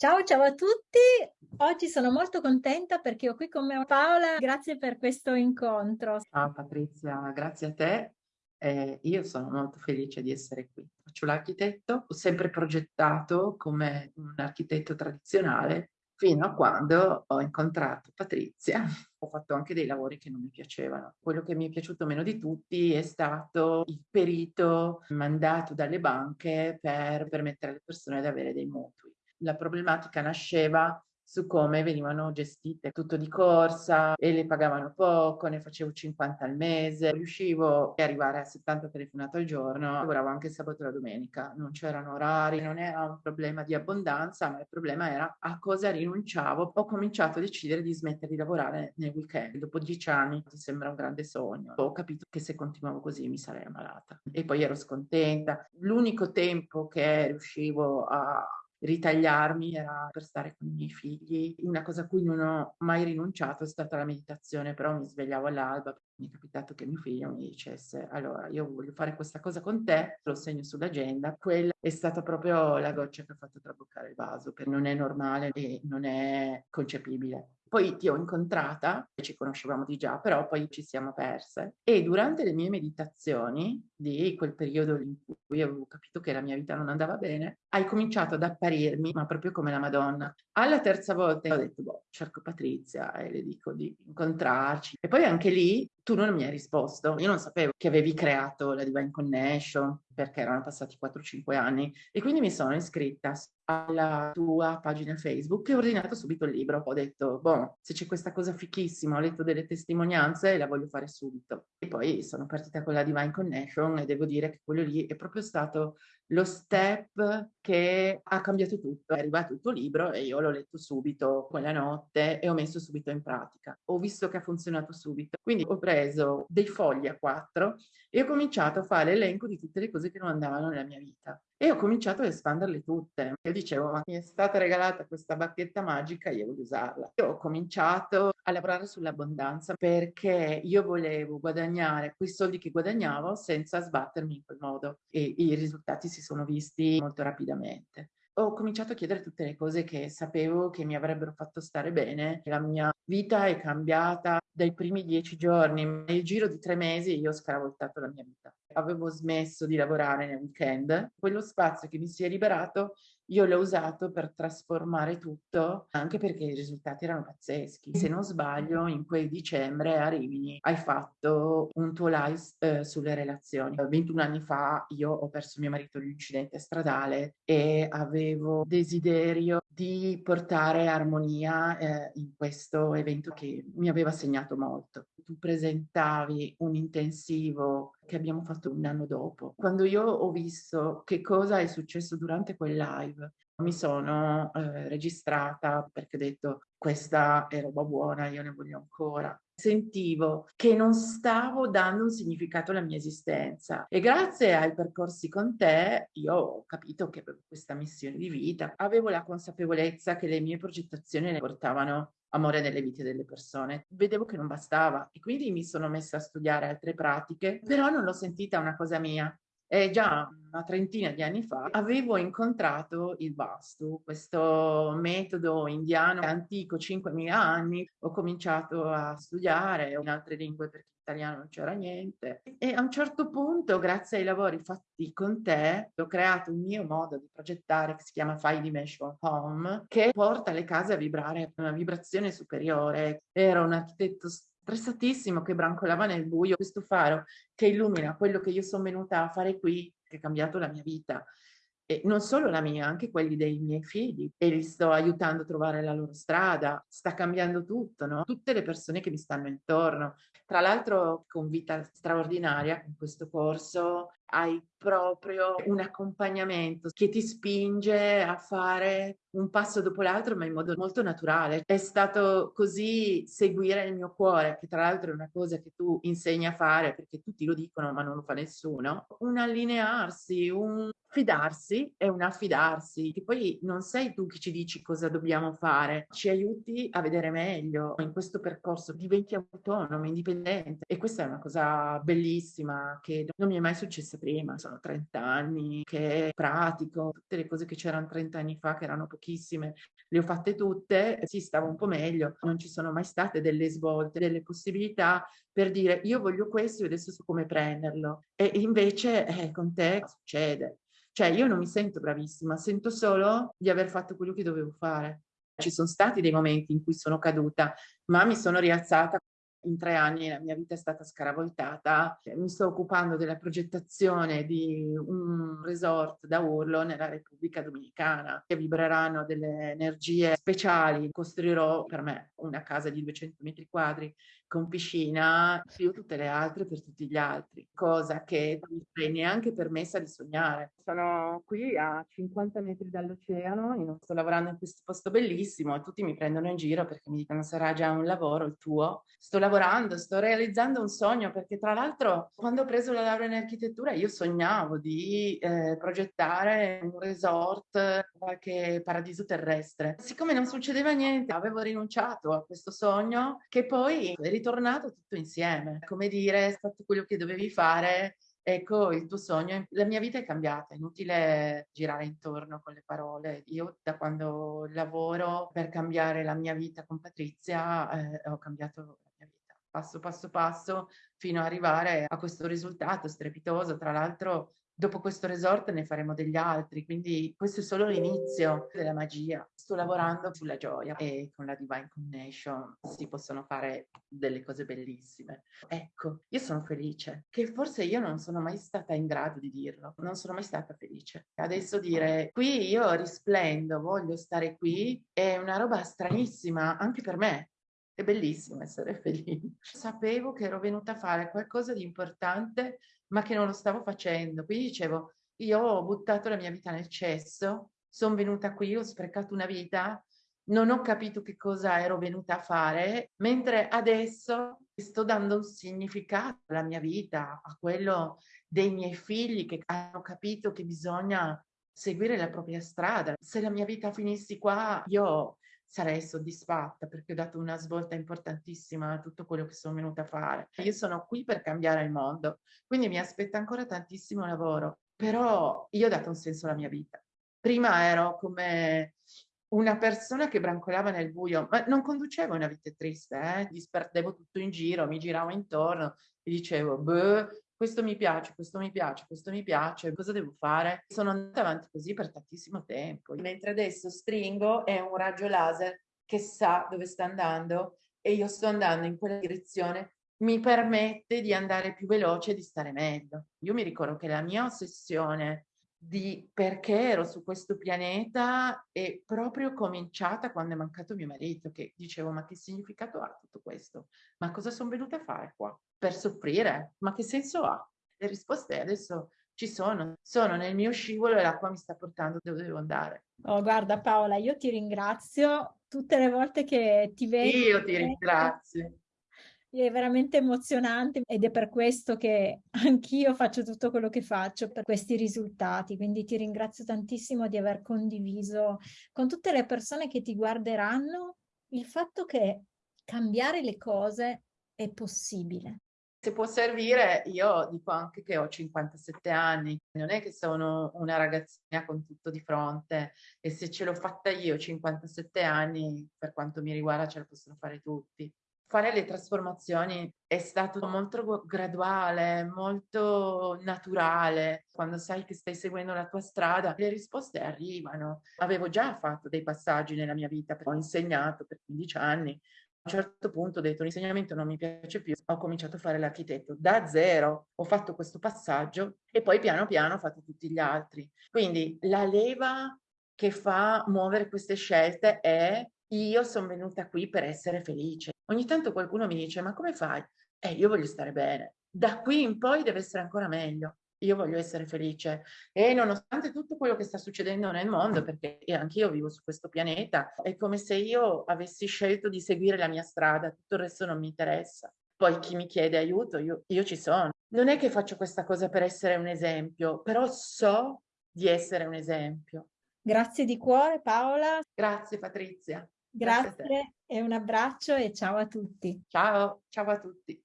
Ciao, ciao a tutti. Oggi sono molto contenta perché ho qui con me Paola. Grazie per questo incontro. Ciao Patrizia, grazie a te. Eh, io sono molto felice di essere qui. Faccio l'architetto, ho sempre progettato come un architetto tradizionale fino a quando ho incontrato Patrizia. Ho fatto anche dei lavori che non mi piacevano. Quello che mi è piaciuto meno di tutti è stato il perito mandato dalle banche per permettere alle persone di avere dei mutui la problematica nasceva su come venivano gestite tutto di corsa e le pagavano poco, ne facevo 50 al mese, riuscivo ad arrivare a 70 telefonate al giorno, lavoravo anche sabato e la domenica, non c'erano orari, non era un problema di abbondanza, ma il problema era a cosa rinunciavo. Ho cominciato a decidere di smettere di lavorare nel weekend, dopo dieci anni ti sembra un grande sogno. Ho capito che se continuavo così mi sarei ammalata e poi ero scontenta. L'unico tempo che riuscivo a ritagliarmi era per stare con i miei figli. Una cosa a cui non ho mai rinunciato è stata la meditazione, però mi svegliavo all'alba, mi è capitato che mio figlio mi dicesse allora io voglio fare questa cosa con te, lo segno sull'agenda, quella è stata proprio la goccia che ha fatto traboccare il vaso, perché non è normale e non è concepibile. Poi ti ho incontrata, ci conoscevamo di già, però poi ci siamo perse. E durante le mie meditazioni, di quel periodo in cui avevo capito che la mia vita non andava bene, hai cominciato ad apparirmi, ma proprio come la Madonna. Alla terza volta ho detto, boh, cerco Patrizia e le dico di incontrarci. E poi anche lì tu non mi hai risposto. Io non sapevo che avevi creato la Divine Connection perché erano passati 4-5 anni e quindi mi sono iscritta alla tua pagina Facebook e ho ordinato subito il libro. Ho detto, boh, se c'è questa cosa fichissima, ho letto delle testimonianze e la voglio fare subito. E poi sono partita con la Divine Connection e devo dire che quello lì è proprio stato lo step che ha cambiato tutto. È arrivato il tuo libro e io l'ho letto subito quella notte e ho messo subito in pratica. Ho visto che ha funzionato subito. Quindi ho preso dei fogli a quattro e ho cominciato a fare l'elenco di tutte le cose che non andavano nella mia vita. E ho cominciato ad espanderle tutte. Io dicevo, ma mi è stata regalata questa bacchetta magica, io voglio usarla. Io ho cominciato a lavorare sull'abbondanza perché io volevo guadagnare quei soldi che guadagnavo senza sbattermi in quel modo e i risultati si sono visti molto rapidamente ho cominciato a chiedere tutte le cose che sapevo che mi avrebbero fatto stare bene. La mia vita è cambiata dai primi dieci giorni. Nel giro di tre mesi io ho scaravoltato la mia vita. Avevo smesso di lavorare nel weekend. Quello spazio che mi si è liberato io l'ho usato per trasformare tutto, anche perché i risultati erano pazzeschi. Se non sbaglio, in quel dicembre a Rimini hai fatto un tuo live eh, sulle relazioni. 21 anni fa io ho perso mio marito in un incidente stradale e avevo desiderio di portare armonia eh, in questo evento che mi aveva segnato molto. Tu presentavi un intensivo che abbiamo fatto un anno dopo. Quando io ho visto che cosa è successo durante quel live, mi sono eh, registrata perché ho detto questa è roba buona, io ne voglio ancora. Sentivo che non stavo dando un significato alla mia esistenza e grazie ai percorsi con te io ho capito che avevo questa missione di vita, avevo la consapevolezza che le mie progettazioni le portavano amore nelle vite delle persone. Vedevo che non bastava e quindi mi sono messa a studiare altre pratiche, però non l'ho sentita una cosa mia. E già una trentina di anni fa avevo incontrato il Vastu, questo metodo indiano antico, 5.000 anni. Ho cominciato a studiare in altre lingue perché italiano non c'era niente. E a un certo punto, grazie ai lavori fatti con te, ho creato un mio modo di progettare che si chiama Five Dimension Home, che porta le case a vibrare una vibrazione superiore. Era un architetto stressatissimo che brancolava nel buio, questo faro che illumina quello che io sono venuta a fare qui, che ha cambiato la mia vita e non solo la mia, anche quelli dei miei figli e li sto aiutando a trovare la loro strada, sta cambiando tutto, no? Tutte le persone che mi stanno intorno. Tra l'altro con Vita Straordinaria, in questo corso, hai proprio un accompagnamento che ti spinge a fare un passo dopo l'altro, ma in modo molto naturale. È stato così seguire il mio cuore, che tra l'altro è una cosa che tu insegni a fare perché tutti lo dicono, ma non lo fa nessuno. Un allinearsi, un fidarsi è un affidarsi, che poi non sei tu che ci dici cosa dobbiamo fare, ci aiuti a vedere meglio in questo percorso, diventi autonomo, indipendente e questa è una cosa bellissima che non mi è mai successa prima, sono 30 anni che pratico, tutte le cose che c'erano 30 anni fa, che erano pochissime, le ho fatte tutte, sì, stavo un po' meglio, non ci sono mai state delle svolte, delle possibilità per dire io voglio questo e adesso so come prenderlo. E invece eh, con te succede. Cioè io non mi sento bravissima, sento solo di aver fatto quello che dovevo fare. Ci sono stati dei momenti in cui sono caduta, ma mi sono rialzata in tre anni la mia vita è stata scaravoltata. Mi sto occupando della progettazione di un resort da urlo nella Repubblica Dominicana che vibreranno delle energie speciali. Costruirò per me una casa di 200 metri quadri con piscina, più tutte le altre per tutti gli altri, cosa che non mi sarei neanche permessa di sognare. Sono qui a 50 metri dall'oceano, sto lavorando in questo posto bellissimo e tutti mi prendono in giro perché mi dicono sarà già un lavoro il tuo. Sto lavorando, sto realizzando un sogno perché tra l'altro quando ho preso la laurea in architettura io sognavo di eh, progettare un resort, qualche paradiso terrestre. Siccome non succedeva niente, avevo rinunciato a questo sogno che poi ritornato tutto insieme. Come dire, hai fatto quello che dovevi fare, ecco il tuo sogno. La mia vita è cambiata, è inutile girare intorno con le parole. Io da quando lavoro per cambiare la mia vita con Patrizia eh, ho cambiato passo passo passo, fino ad arrivare a questo risultato strepitoso. Tra l'altro Dopo questo resort ne faremo degli altri, quindi questo è solo l'inizio della magia. Sto lavorando sulla gioia e con la Divine Connection si possono fare delle cose bellissime. Ecco, io sono felice, che forse io non sono mai stata in grado di dirlo, non sono mai stata felice. Adesso dire qui io risplendo, voglio stare qui, è una roba stranissima anche per me, è bellissimo essere felice. Sapevo che ero venuta a fare qualcosa di importante ma che non lo stavo facendo. Quindi dicevo, io ho buttato la mia vita nel cesso, sono venuta qui, ho sprecato una vita, non ho capito che cosa ero venuta a fare, mentre adesso sto dando un significato alla mia vita, a quello dei miei figli che hanno capito che bisogna seguire la propria strada. Se la mia vita finissi qua, io sarei soddisfatta perché ho dato una svolta importantissima a tutto quello che sono venuta a fare. Io sono qui per cambiare il mondo, quindi mi aspetta ancora tantissimo lavoro, però io ho dato un senso alla mia vita. Prima ero come una persona che brancolava nel buio, ma non conducevo una vita triste, eh? disperdevo tutto in giro, mi giravo intorno e dicevo, boh, questo mi piace, questo mi piace, questo mi piace, cosa devo fare? Sono andata avanti così per tantissimo tempo, mentre adesso stringo è un raggio laser che sa dove sta andando e io sto andando in quella direzione, mi permette di andare più veloce e di stare meglio. Io mi ricordo che la mia ossessione di perché ero su questo pianeta è proprio cominciata quando è mancato mio marito, che dicevo ma che significato ha tutto questo? Ma cosa sono venuta a fare qua? Per soffrire? Ma che senso ha? Le risposte adesso ci sono, sono nel mio scivolo e l'acqua mi sta portando dove devo andare. Oh, guarda Paola, io ti ringrazio tutte le volte che ti vedo. Io ti ringrazio è veramente emozionante ed è per questo che anch'io faccio tutto quello che faccio per questi risultati. Quindi ti ringrazio tantissimo di aver condiviso con tutte le persone che ti guarderanno il fatto che cambiare le cose è possibile. Se può servire, io dico anche che ho 57 anni, non è che sono una ragazzina con tutto di fronte e se ce l'ho fatta io 57 anni, per quanto mi riguarda ce la possono fare tutti fare le trasformazioni è stato molto graduale, molto naturale. Quando sai che stai seguendo la tua strada, le risposte arrivano. Avevo già fatto dei passaggi nella mia vita, ho insegnato per 15 anni. A un certo punto ho detto l'insegnamento non mi piace più, ho cominciato a fare l'architetto da zero, ho fatto questo passaggio e poi piano piano ho fatto tutti gli altri. Quindi la leva che fa muovere queste scelte è io sono venuta qui per essere felice. Ogni tanto qualcuno mi dice, ma come fai? Eh, io voglio stare bene. Da qui in poi deve essere ancora meglio. Io voglio essere felice. E nonostante tutto quello che sta succedendo nel mondo, perché anch'io vivo su questo pianeta, è come se io avessi scelto di seguire la mia strada, tutto il resto non mi interessa. Poi chi mi chiede aiuto, io, io ci sono. Non è che faccio questa cosa per essere un esempio, però so di essere un esempio. Grazie di cuore Paola. Grazie Patrizia. Grazie, Grazie e un abbraccio e ciao a tutti. Ciao, ciao a tutti.